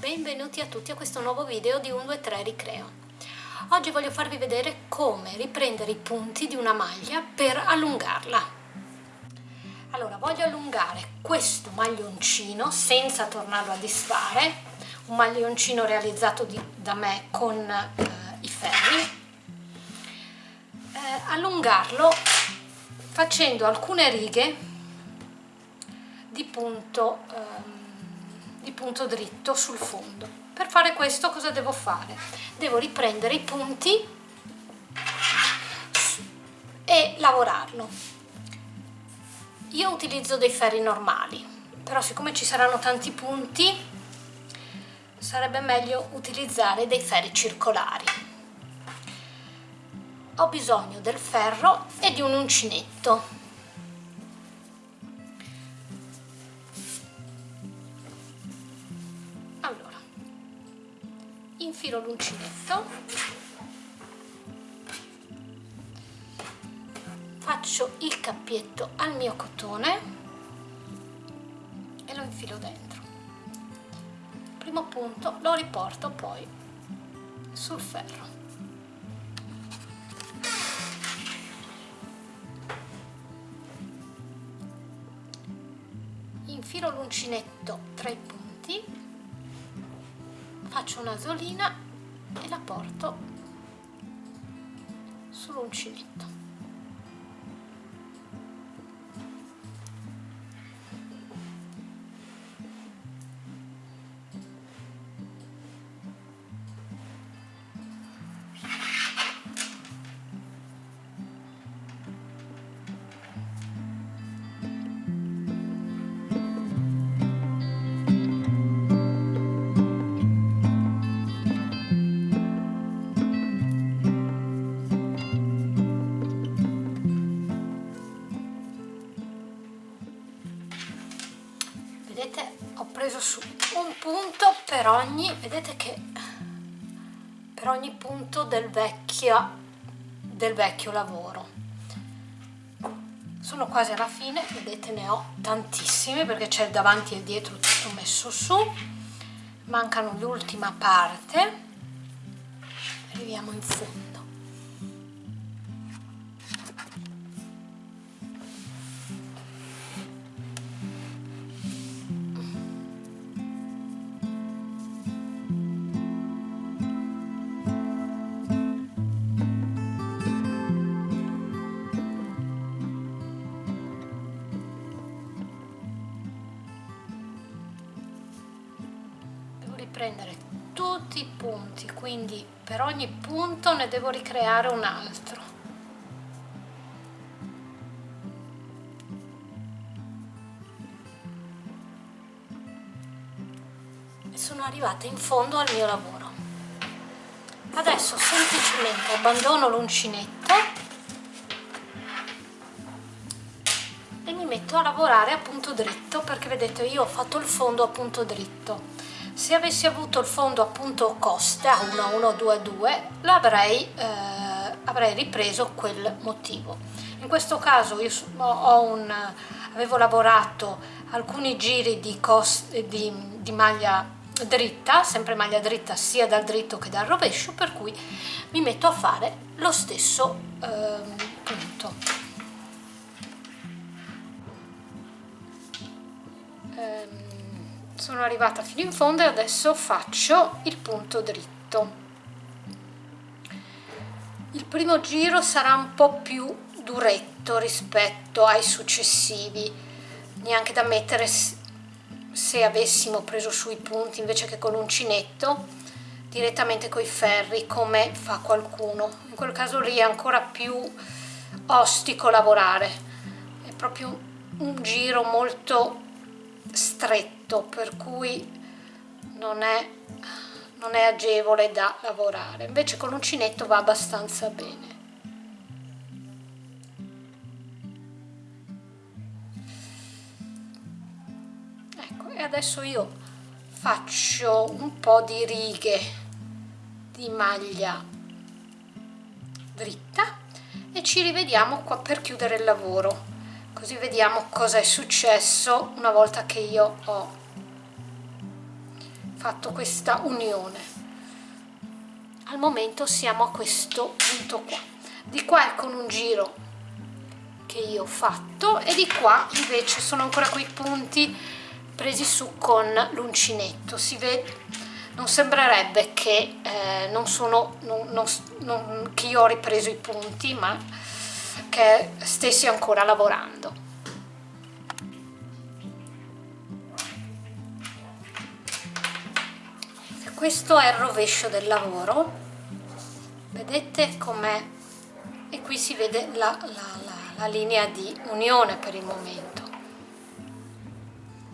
benvenuti a tutti a questo nuovo video di 1, 2, 3 Ricreo. Oggi voglio farvi vedere come riprendere i punti di una maglia per allungarla. Allora, voglio allungare questo maglioncino senza tornarlo a disfare, un maglioncino realizzato di, da me con eh, i ferri. Eh, allungarlo facendo alcune righe di punto eh, punto dritto sul fondo. Per fare questo cosa devo fare? devo riprendere i punti e lavorarlo. Io utilizzo dei ferri normali però siccome ci saranno tanti punti sarebbe meglio utilizzare dei ferri circolari. Ho bisogno del ferro e di un uncinetto infilo l'uncinetto. Faccio il cappietto al mio cotone e lo infilo dentro. Primo punto lo riporto poi sul ferro. Infilo l'uncinetto tra i punti faccio una solina e la porto sull'uncinetto preso su un punto per ogni vedete che per ogni punto del vecchio del vecchio lavoro. Sono quasi alla fine vedete ne ho tantissime perché c'è il davanti e il dietro tutto messo su. Mancano l'ultima parte. Arriviamo in fondo tutti i punti quindi per ogni punto ne devo ricreare un altro. E sono arrivata in fondo al mio lavoro. Adesso semplicemente abbandono l'uncinetto e mi metto a lavorare a punto dritto perché vedete io ho fatto il fondo a punto dritto se avessi avuto il fondo appunto costa 1122 l'avrei eh, avrei ripreso quel motivo. In questo caso io un, avevo lavorato alcuni giri di, di, di maglia dritta sempre maglia dritta sia dal dritto che dal rovescio per cui mi metto a fare lo stesso eh, punto sono arrivata fino in fondo e adesso faccio il punto dritto. Il primo giro sarà un po' più duretto rispetto ai successivi. Neanche da mettere se avessimo preso sui punti invece che con l'uncinetto direttamente coi ferri come fa qualcuno. In quel caso lì è ancora più ostico lavorare. È proprio un giro molto stretto per cui non è, non è agevole da lavorare. Invece con l'uncinetto va abbastanza bene. Ecco e adesso io faccio un po' di righe di maglia dritta e ci rivediamo qua per chiudere il lavoro. Così vediamo cosa è successo una volta che io ho fatto questa unione. Al momento siamo a questo punto qua. Di qua con un giro che io ho fatto e di qua invece sono ancora quei punti presi su con l'uncinetto. Si vede non sembrerebbe che eh, non sono non, non, non, che io ho ripreso i punti ma che stessi ancora lavorando questo è il rovescio del lavoro. Vedete com'è? E qui si vede la, la, la, la, linea di unione per il momento.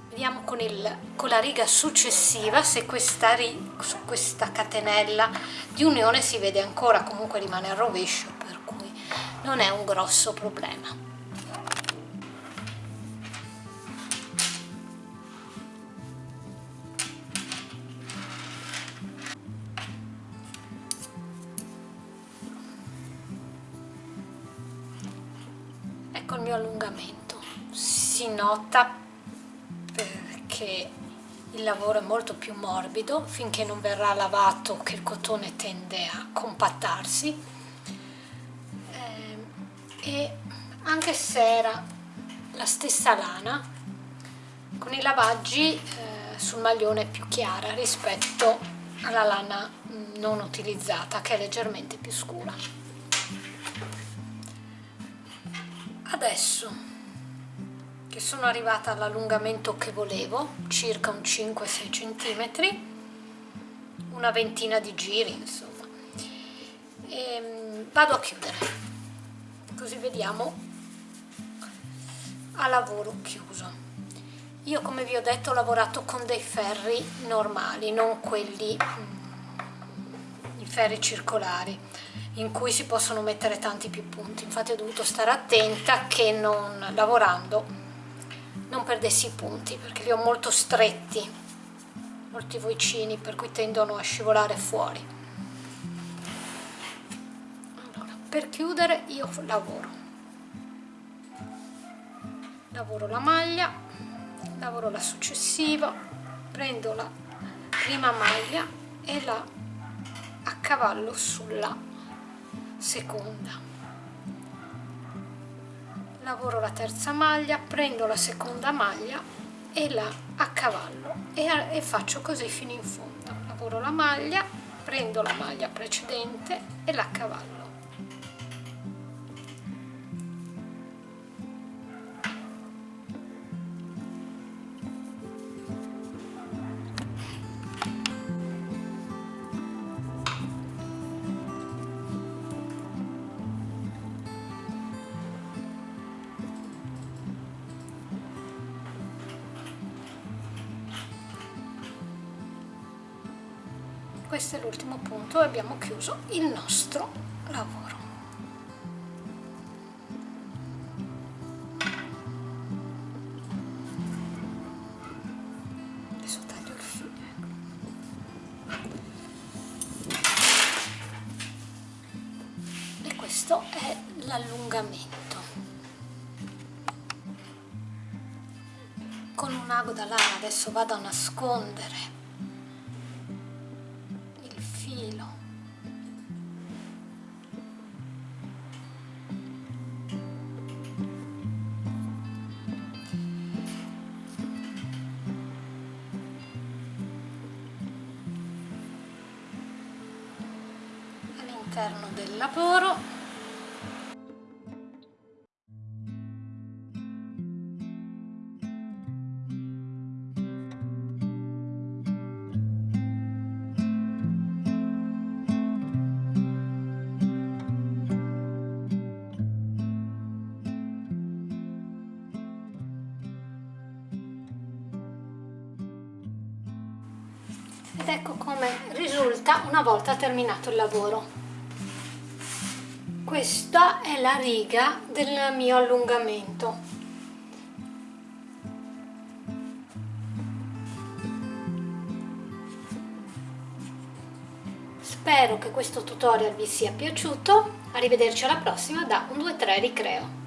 Vediamo con, il, con la riga successiva se questa, su questa catenella di unione si vede ancora comunque rimane al rovescio per cui non è un grosso problema il mio allungamento. Si nota perché il lavoro è molto più morbido finché non verrà lavato che il cotone tende a compattarsi. Eh, e anche se era la stessa lana con i lavaggi eh, sul maglione è più chiara rispetto alla lana non utilizzata che è leggermente più scura adesso che sono arrivata all'allungamento che volevo circa un 5-6 cm una ventina di giri insomma. E ehm, vado a chiudere. Così vediamo a lavoro chiuso. Io come vi ho detto ho lavorato con dei ferri normali non quelli mm, i ferri circolari in cui si possono mettere tanti più punti. Infatti ho dovuto stare attenta che non lavorando non perdessi i punti perché li ho molto stretti molti vocini per cui tendono a scivolare fuori. Allora, per chiudere io lavoro. Lavoro la maglia lavoro la successiva prendo la prima maglia e la accavallo sulla seconda. Lavoro la terza maglia prendo la seconda maglia e la accavallo e, e faccio così fino in fondo. Lavoro la maglia prendo la maglia precedente e la accavallo questo è l'ultimo punto e abbiamo chiuso il nostro lavoro. Adesso taglio il filo e questo è l'allungamento. Con un ago da lana adesso vado a nascondere all'interno del lavoro. Ed ecco come risulta una volta terminato il lavoro questa è la riga del mio allungamento. Spero che questo tutorial vi sia piaciuto. Arrivederci alla prossima da 1 2 3 ricreo